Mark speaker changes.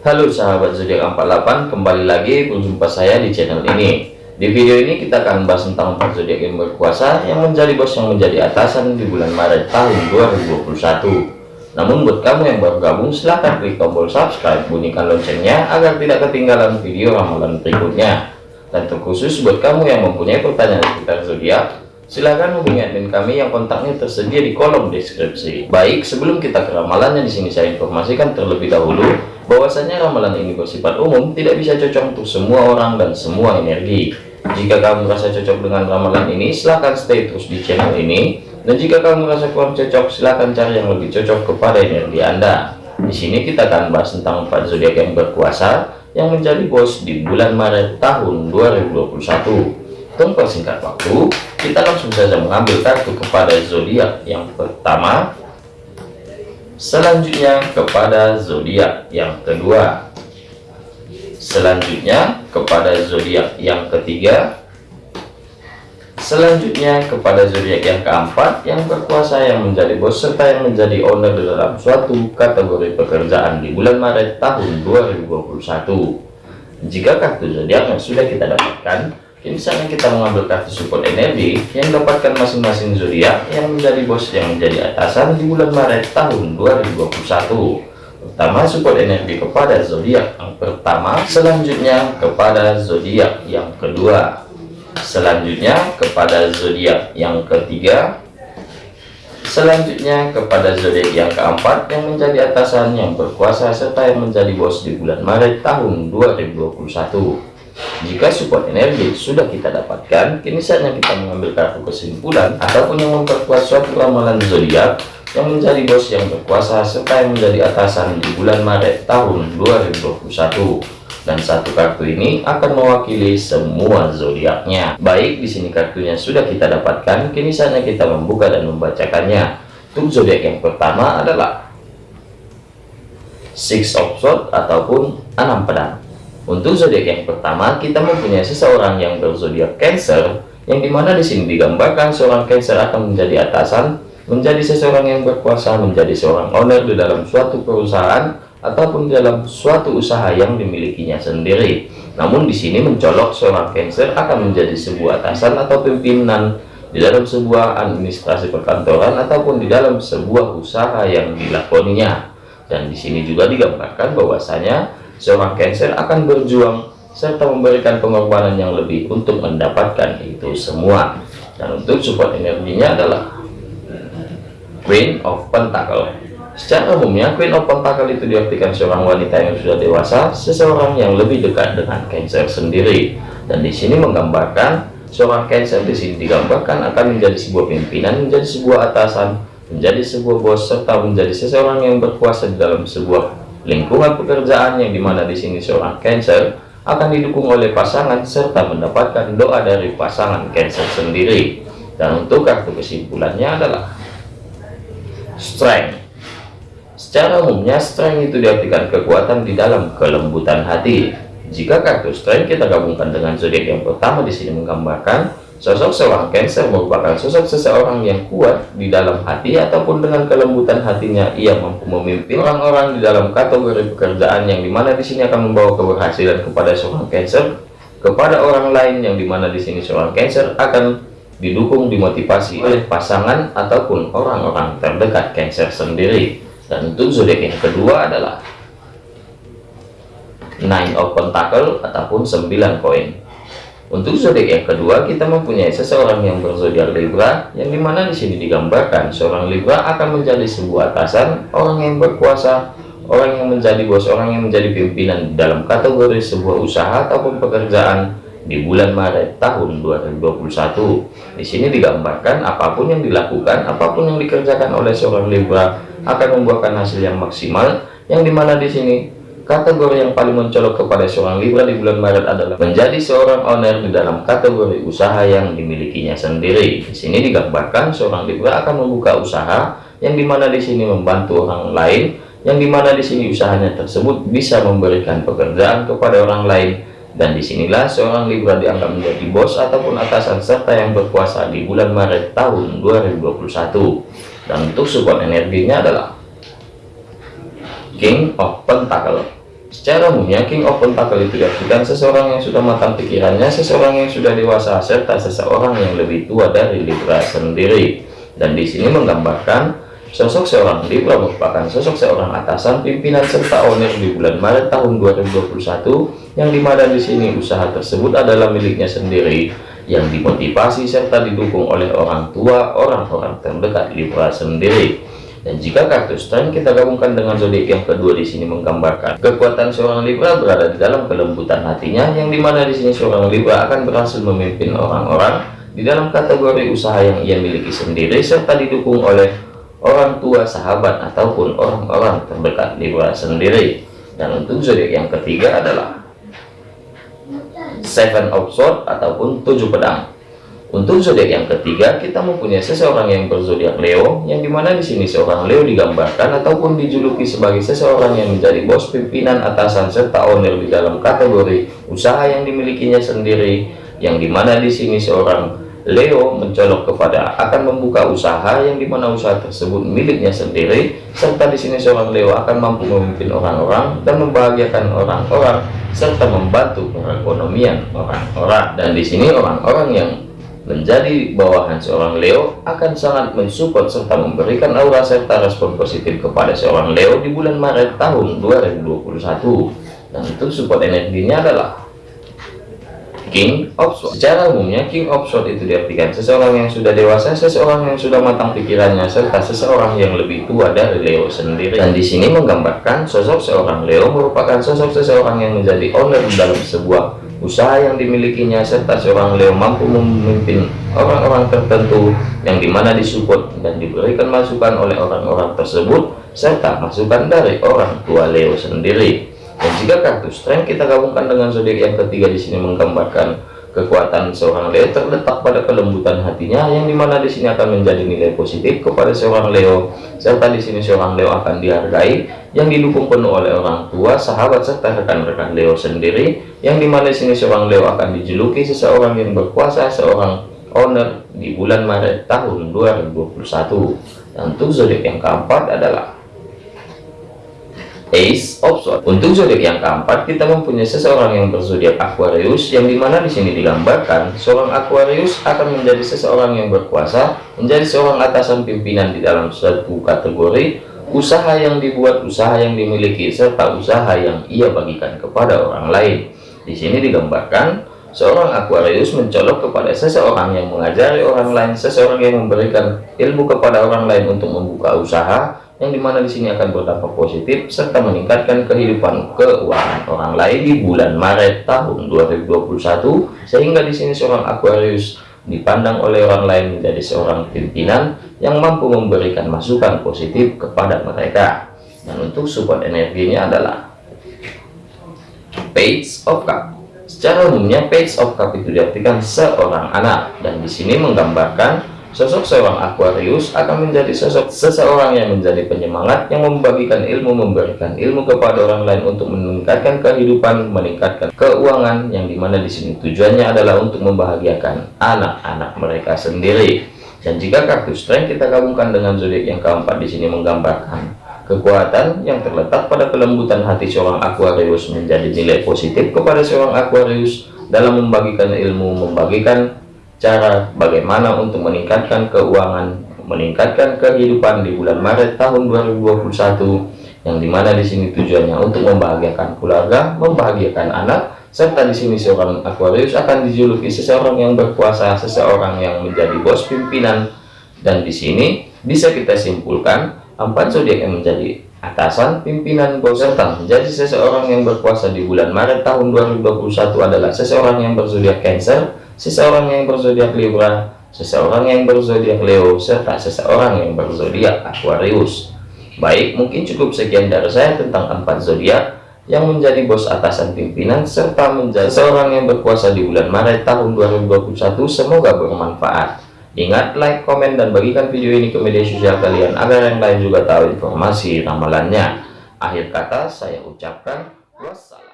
Speaker 1: Halo sahabat zodiak 48 kembali lagi berjumpa saya di channel ini. Di video ini kita akan bahas tentang empat zodiak yang berkuasa yang menjadi bos yang menjadi atasan di bulan Maret tahun 2021 namun buat kamu yang baru gabung silahkan klik tombol subscribe bunyikan loncengnya agar tidak ketinggalan video ramalan berikutnya. Dan terkhusus buat kamu yang mempunyai pertanyaan seputar zodiak Silahkan hubungi admin kami yang kontaknya tersedia di kolom deskripsi. Baik, sebelum kita ke ramalannya di sini saya informasikan terlebih dahulu bahwasanya ramalan ini bersifat umum, tidak bisa cocok untuk semua orang dan semua energi. Jika kamu merasa cocok dengan ramalan ini, silahkan stay terus di channel ini. Dan jika kamu merasa kurang cocok, silahkan cari yang lebih cocok kepada energi Anda. Di sini kita akan bahas tentang empat zodiak yang berkuasa yang menjadi bos di bulan Maret tahun 2021 tanpa singkat waktu kita langsung saja mengambil kartu kepada zodiak yang pertama selanjutnya kepada zodiak yang kedua. Selanjutnya kepada zodiak yang ketiga. Selanjutnya kepada zodiak yang keempat yang berkuasa yang menjadi bos serta yang menjadi owner dalam suatu kategori pekerjaan di bulan Maret tahun 2021 jika kartu zodiak yang sudah kita dapatkan Kini saatnya kita mengambil kartu support energi yang dapatkan masing-masing zodiak yang menjadi bos yang menjadi atasan di bulan Maret tahun 2021. Pertama support energi kepada zodiak yang pertama, selanjutnya kepada zodiak yang kedua, selanjutnya kepada zodiak yang ketiga, selanjutnya kepada zodiak yang keempat yang menjadi atasan yang berkuasa serta yang menjadi bos di bulan Maret tahun 2021 jika support energi sudah kita dapatkan kini saatnya kita mengambil kartu kesimpulan ataupun yang memperkuat suatu ramalan zodiak yang menjadi bos yang berkuasa serta yang menjadi atasan di bulan Maret tahun 2021 dan satu kartu ini akan mewakili semua zodiaknya. Baik di sini kartunya sudah kita dapatkan kini saatnya kita membuka dan membacakannya. Untuk zodiak yang pertama adalah six of swords ataupun enam pedang untuk zodiak yang pertama, kita mempunyai seseorang yang berzodiak Cancer, yang di mana di sini digambarkan seorang Cancer akan menjadi atasan, menjadi seseorang yang berkuasa, menjadi seorang owner di dalam suatu perusahaan ataupun dalam suatu usaha yang dimilikinya sendiri. Namun di sini mencolok seorang Cancer akan menjadi sebuah atasan atau pimpinan di dalam sebuah administrasi perkantoran ataupun di dalam sebuah usaha yang dilakoninya. Dan di sini juga digambarkan bahwasanya seorang Cancer akan berjuang serta memberikan pengorbanan yang lebih untuk mendapatkan itu semua. Dan untuk support energinya adalah Queen of Pentacle. Secara umumnya Queen of Pentacle itu diartikan seorang wanita yang sudah dewasa seseorang yang lebih dekat dengan Cancer sendiri. Dan di sini menggambarkan seorang Cancer di sini digambarkan akan menjadi sebuah pimpinan menjadi sebuah atasan menjadi sebuah bos serta menjadi seseorang yang berkuasa di dalam sebuah lingkungan pekerjaan yang di mana di sini seorang Cancer akan didukung oleh pasangan serta mendapatkan doa dari pasangan Cancer sendiri. Dan untuk kartu kesimpulannya adalah strength. Secara umumnya strength itu diartikan kekuatan di dalam kelembutan hati. Jika kartu strength kita gabungkan dengan zodiak yang pertama di sini menggambarkan Sosok seorang Cancer merupakan sosok seseorang yang kuat di dalam hati ataupun dengan kelembutan hatinya ia mampu memimpin orang-orang di dalam kategori pekerjaan yang di mana di sini akan membawa keberhasilan kepada seorang Cancer kepada orang lain yang di mana di sini seorang Cancer akan didukung dimotivasi oleh pasangan ataupun orang-orang terdekat Cancer sendiri. Dan untuk zodiak yang kedua adalah Nine of Pentacle ataupun 9 koin untuk zodiak yang kedua, kita mempunyai seseorang yang berzodiak Libra, yang di mana di sini digambarkan seorang Libra akan menjadi sebuah atasan, orang yang berkuasa, orang yang menjadi bos, orang yang menjadi pimpinan dalam kategori sebuah usaha ataupun pekerjaan di bulan Maret tahun 2021. Di sini digambarkan apa pun yang dilakukan, apa pun yang dikerjakan oleh seorang Libra akan membuahkan hasil yang maksimal, yang di mana di sini Kategori yang paling mencolok kepada seorang Libra di bulan Maret adalah menjadi seorang owner di dalam kategori usaha yang dimilikinya sendiri. Di sini digambarkan seorang Libra akan membuka usaha yang di mana di sini membantu orang lain, yang di mana di sini usahanya tersebut bisa memberikan pekerjaan kepada orang lain. Dan di sinilah seorang Libra dianggap menjadi bos ataupun atasan serta yang berkuasa di bulan Maret tahun 2021. Dan untuk support energinya adalah King of Pentacle Secara umumnya, King of Pentacle itu diartikan seseorang yang sudah matang pikirannya, seseorang yang sudah dewasa, serta seseorang yang lebih tua dari Libra sendiri. Dan di sini menggambarkan Sosok seorang Libra merupakan sosok seorang atasan, pimpinan serta owner di bulan Maret tahun 2021 yang di mana di sini usaha tersebut adalah miliknya sendiri yang dimotivasi serta didukung oleh orang tua orang-orang terdekat Libra sendiri. Dan jika kartu strength kita gabungkan dengan zodiak yang kedua di sini menggambarkan kekuatan seorang Libra berada di dalam kelembutan hatinya yang di mana di sini seorang Libra akan berhasil memimpin orang-orang di dalam kategori usaha yang ia miliki sendiri serta didukung oleh orang tua sahabat ataupun orang-orang terdekat Libra sendiri. Dan untuk zodiak yang ketiga adalah seven of swords ataupun tujuh pedang untuk zodiak yang ketiga kita mempunyai seseorang yang berzodiak Leo yang di mana di sini seorang Leo digambarkan ataupun dijuluki sebagai seseorang yang menjadi bos pimpinan atasan serta owner di dalam kategori usaha yang dimilikinya sendiri yang di mana di sini seorang Leo mencolok kepada akan membuka usaha yang di mana usaha tersebut miliknya sendiri serta di sini seorang Leo akan mampu memimpin orang-orang dan membahagiakan orang-orang serta membantu perekonomian orang-orang. Dan di sini orang-orang yang menjadi bawahan seorang Leo akan sangat mensupport serta memberikan aura serta respon positif kepada seorang Leo di bulan Maret tahun 2021 dan untuk support energinya adalah King of Swords. Secara umumnya King of Swords itu diartikan seseorang yang sudah dewasa, seseorang yang sudah matang pikirannya, serta seseorang yang lebih tua dari Leo sendiri. Dan di sini menggambarkan sosok seorang Leo merupakan sosok seseorang yang menjadi owner dalam sebuah usaha yang dimilikinya, serta seorang Leo mampu memimpin orang-orang tertentu yang di mana disupport dan diberikan masukan oleh orang-orang tersebut, serta masukan dari orang tua Leo sendiri. Dan jika kartu strength kita gabungkan dengan zodiak yang ketiga di sini menggambarkan kekuatan seorang Leo terletak pada kelembutan hatinya yang di mana di sini akan menjadi nilai positif kepada seorang Leo serta di sini seorang Leo akan dihargai yang didukung penuh oleh orang tua sahabat serta rekan-rekan Leo sendiri yang di mana di sini seorang Leo akan dijuluki seseorang yang berkuasa seorang owner di bulan Maret tahun 2021 dan untuk zodiak yang keempat adalah Ace of Swords. Untuk zodiak yang keempat, kita mempunyai seseorang yang berzodiak Aquarius, yang di mana di sini digambarkan seorang Aquarius akan menjadi seseorang yang berkuasa, menjadi seorang atasan pimpinan di dalam suatu kategori usaha yang dibuat, usaha yang dimiliki, serta usaha yang ia bagikan kepada orang lain. Di sini digambarkan seorang Aquarius mencolok kepada seseorang yang mengajari orang lain, seseorang yang memberikan ilmu kepada orang lain untuk membuka usaha yang di mana di sini akan berdampak positif serta meningkatkan kehidupan keuangan orang lain di bulan Maret tahun 2021 sehingga di sini seorang Aquarius dipandang oleh orang lain menjadi seorang pimpinan yang mampu memberikan masukan positif kepada mereka. Dan untuk support energinya adalah Page of Cup. Secara umumnya Page of Cup itu diartikan seorang anak. Dan di sini menggambarkan Sosok seorang Aquarius akan menjadi sosok seseorang yang menjadi penyemangat yang membagikan ilmu, memberikan ilmu kepada orang lain untuk meningkatkan kehidupan, meningkatkan keuangan yang di mana di sini tujuannya adalah untuk membahagiakan anak-anak mereka sendiri. Dan jika kartu strength kita gabungkan dengan zodiak yang keempat di sini menggambarkan kekuatan yang terletak pada kelembutan hati seorang Aquarius menjadi nilai positif kepada seorang Aquarius dalam membagikan ilmu, membagikan cara bagaimana untuk meningkatkan keuangan meningkatkan kehidupan di bulan Maret tahun 2021 yang di mana di sini tujuannya untuk membahagiakan keluarga membahagiakan anak serta di sini seorang Aquarius akan dijuluki seseorang yang berkuasa seseorang yang menjadi bos pimpinan. Dan di sini bisa kita simpulkan empat zodiak yang menjadi atasan pimpinan bos serta menjadi seseorang yang berkuasa di bulan Maret tahun 2021 adalah seseorang yang berzodiak Cancer seseorang yang berzodiak Libra, seseorang yang berzodiak Leo, serta seseorang yang berzodiak Aquarius. Baik, mungkin cukup sekian dari saya tentang empat zodiak yang menjadi bos atasan pimpinan serta menjadi seorang yang berkuasa di bulan Maret tahun 2021. Semoga bermanfaat. Ingat, like, komen, dan bagikan video ini ke media sosial kalian agar yang lain juga tahu informasi ramalannya. Akhir kata, saya ucapkan wassalam.